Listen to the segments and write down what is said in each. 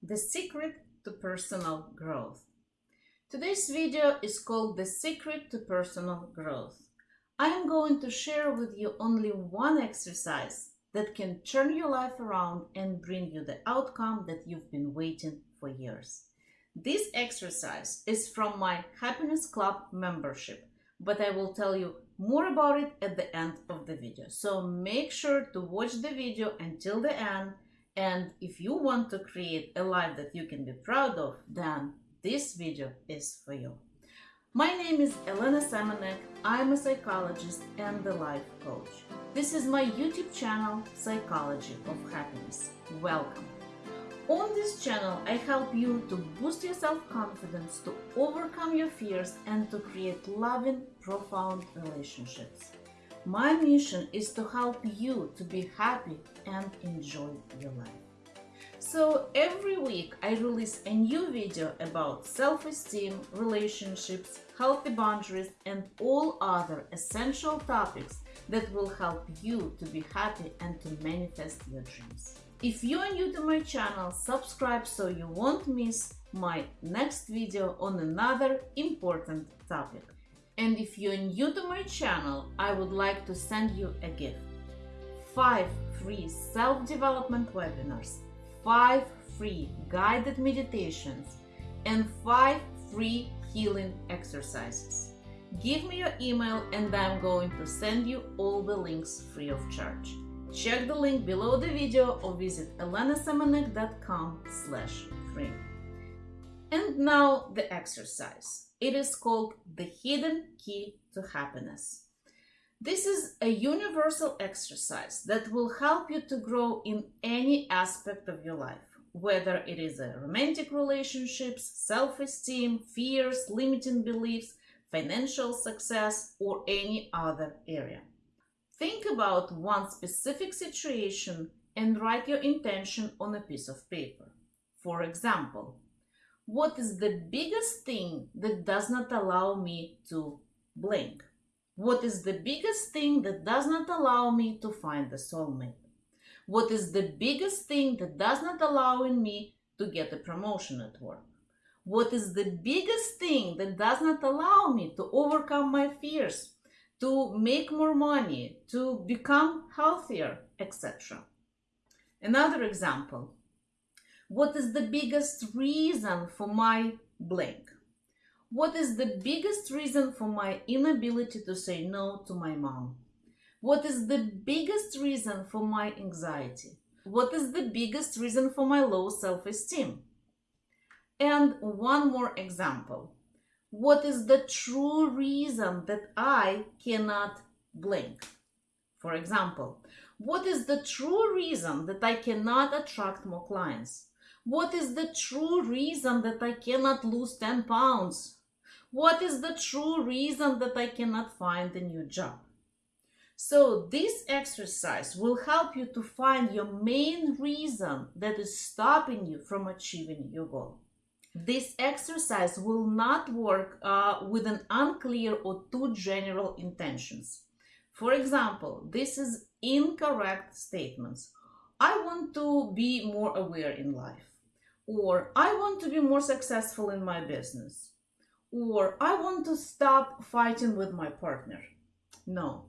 The Secret to Personal Growth. Today's video is called The Secret to Personal Growth. I am going to share with you only one exercise that can turn your life around and bring you the outcome that you've been waiting for years. This exercise is from my Happiness Club membership, but I will tell you more about it at the end of the video. So make sure to watch the video until the end and if you want to create a life that you can be proud of, then this video is for you. My name is Elena Semenek. I'm a psychologist and a life coach. This is my YouTube channel, Psychology of Happiness. Welcome. On this channel, I help you to boost your self-confidence, to overcome your fears, and to create loving, profound relationships. My mission is to help you to be happy and enjoy your life. So every week I release a new video about self-esteem, relationships, healthy boundaries and all other essential topics that will help you to be happy and to manifest your dreams. If you are new to my channel, subscribe so you won't miss my next video on another important topic. And if you're new to my channel, I would like to send you a gift. 5 free self-development webinars, 5 free guided meditations, and 5 free healing exercises. Give me your email and I'm going to send you all the links free of charge. Check the link below the video or visit elenasemenek.com slash free. And now the exercise. It is called the hidden key to happiness. This is a universal exercise that will help you to grow in any aspect of your life, whether it is a romantic relationships, self-esteem, fears, limiting beliefs, financial success, or any other area. Think about one specific situation and write your intention on a piece of paper. For example, what is the biggest thing that does not allow me to blink? What is the biggest thing that does not allow me to find the soulmate? What is the biggest thing that does not allow me to get a promotion at work? What is the biggest thing that does not allow me to overcome my fears, to make more money, to become healthier, etc.? Another example what is the biggest reason for my blank? What is the biggest reason for my inability to say no to my mom? What is the biggest reason for my anxiety? What is the biggest reason for my low self-esteem? And one more example. What is the true reason that I cannot blink? For example, what is the true reason that I cannot attract more clients? What is the true reason that I cannot lose 10 pounds? What is the true reason that I cannot find a new job? So this exercise will help you to find your main reason that is stopping you from achieving your goal. This exercise will not work uh, with an unclear or too general intentions. For example, this is incorrect statements. I want to be more aware in life or I want to be more successful in my business, or I want to stop fighting with my partner. No,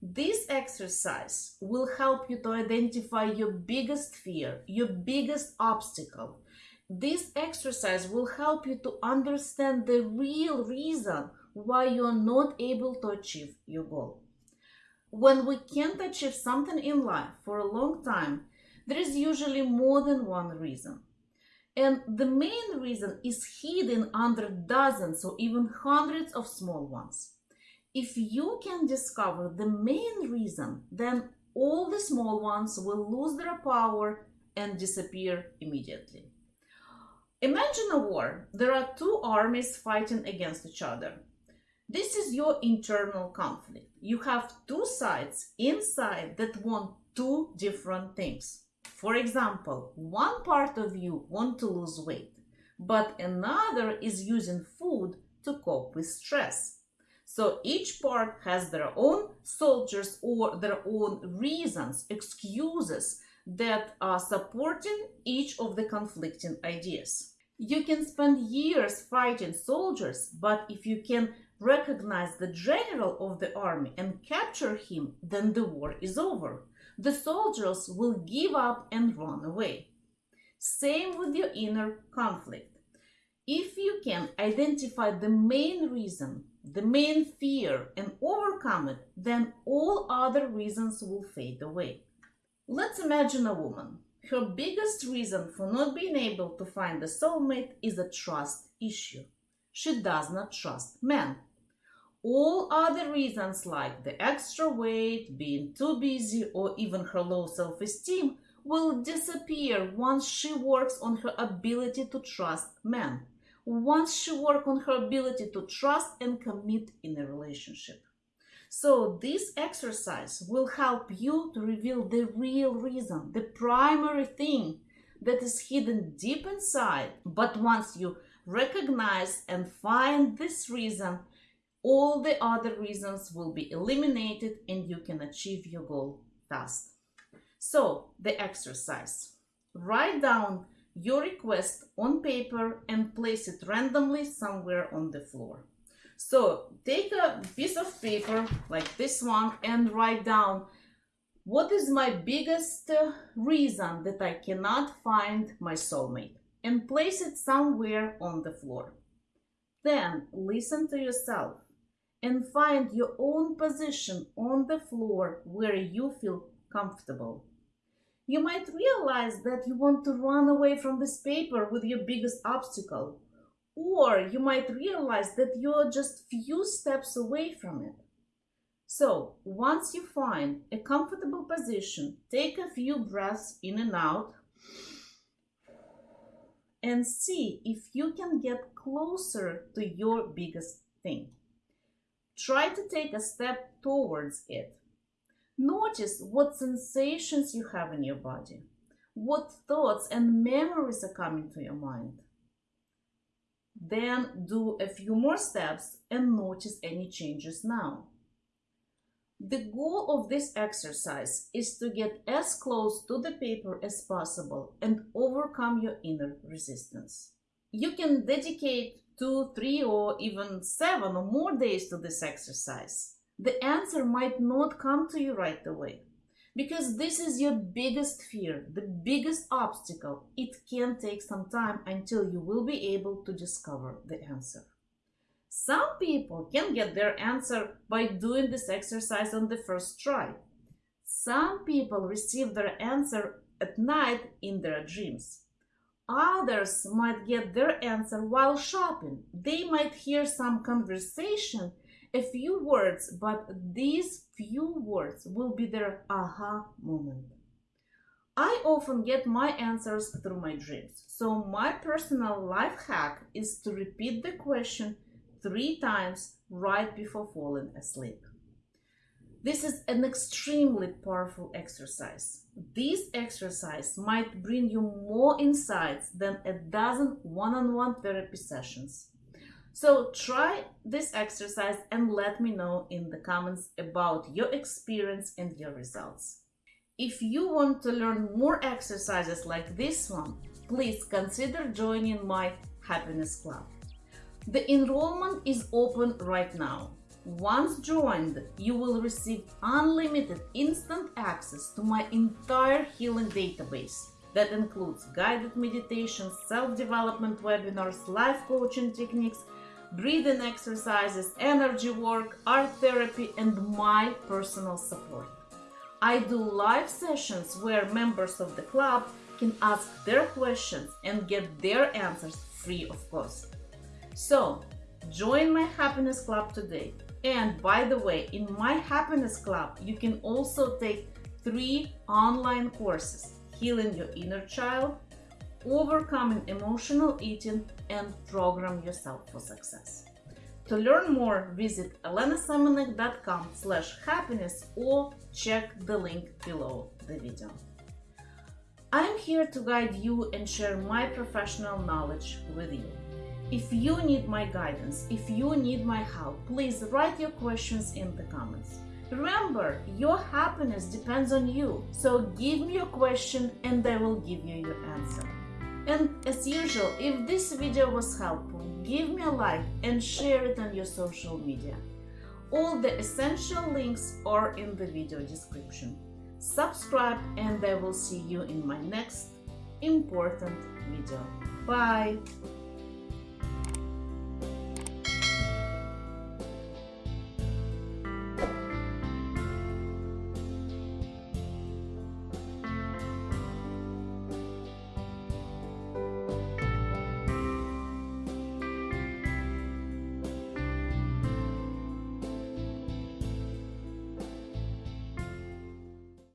this exercise will help you to identify your biggest fear, your biggest obstacle. This exercise will help you to understand the real reason why you are not able to achieve your goal. When we can't achieve something in life for a long time, there is usually more than one reason. And the main reason is hidden under dozens or even hundreds of small ones. If you can discover the main reason, then all the small ones will lose their power and disappear immediately. Imagine a war. There are two armies fighting against each other. This is your internal conflict. You have two sides inside that want two different things. For example, one part of you want to lose weight, but another is using food to cope with stress. So each part has their own soldiers or their own reasons, excuses that are supporting each of the conflicting ideas. You can spend years fighting soldiers, but if you can recognize the general of the army and capture him, then the war is over. The soldiers will give up and run away. Same with your inner conflict. If you can identify the main reason, the main fear, and overcome it, then all other reasons will fade away. Let's imagine a woman. Her biggest reason for not being able to find a soulmate is a trust issue. She does not trust men. All other reasons like the extra weight, being too busy, or even her low self-esteem will disappear once she works on her ability to trust men. Once she works on her ability to trust and commit in a relationship. So this exercise will help you to reveal the real reason, the primary thing that is hidden deep inside. But once you recognize and find this reason, all the other reasons will be eliminated and you can achieve your goal fast. So the exercise, write down your request on paper and place it randomly somewhere on the floor. So take a piece of paper like this one and write down what is my biggest uh, reason that I cannot find my soulmate and place it somewhere on the floor. Then listen to yourself and find your own position on the floor where you feel comfortable. You might realize that you want to run away from this paper with your biggest obstacle or you might realize that you're just few steps away from it. So once you find a comfortable position, take a few breaths in and out and see if you can get closer to your biggest thing. Try to take a step towards it. Notice what sensations you have in your body, what thoughts and memories are coming to your mind. Then do a few more steps and notice any changes now. The goal of this exercise is to get as close to the paper as possible and overcome your inner resistance. You can dedicate two, three, or even seven or more days to this exercise. The answer might not come to you right away because this is your biggest fear, the biggest obstacle. It can take some time until you will be able to discover the answer. Some people can get their answer by doing this exercise on the first try. Some people receive their answer at night in their dreams. Others might get their answer while shopping. They might hear some conversation a few words, but these few words will be their aha moment. I often get my answers through my dreams. So my personal life hack is to repeat the question three times right before falling asleep. This is an extremely powerful exercise. This exercise might bring you more insights than a dozen one-on-one -on -one therapy sessions. So try this exercise and let me know in the comments about your experience and your results. If you want to learn more exercises like this one, please consider joining my Happiness Club. The enrollment is open right now. Once joined, you will receive unlimited instant access to my entire healing database that includes guided meditations, self-development webinars, life coaching techniques, breathing exercises, energy work, art therapy, and my personal support. I do live sessions where members of the club can ask their questions and get their answers free of cost. So, join my happiness club today. And by the way, in my happiness club, you can also take three online courses, Healing Your Inner Child, overcoming emotional eating and program yourself for success. To learn more, visit elenasemenek.com slash happiness or check the link below the video. I'm here to guide you and share my professional knowledge with you. If you need my guidance, if you need my help, please write your questions in the comments. Remember, your happiness depends on you, so give me your question and I will give you your answer. And as usual, if this video was helpful, give me a like and share it on your social media. All the essential links are in the video description. Subscribe and I will see you in my next important video. Bye!